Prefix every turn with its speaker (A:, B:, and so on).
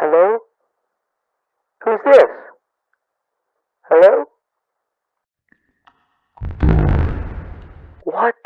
A: Hello? Who's this? Hello? What?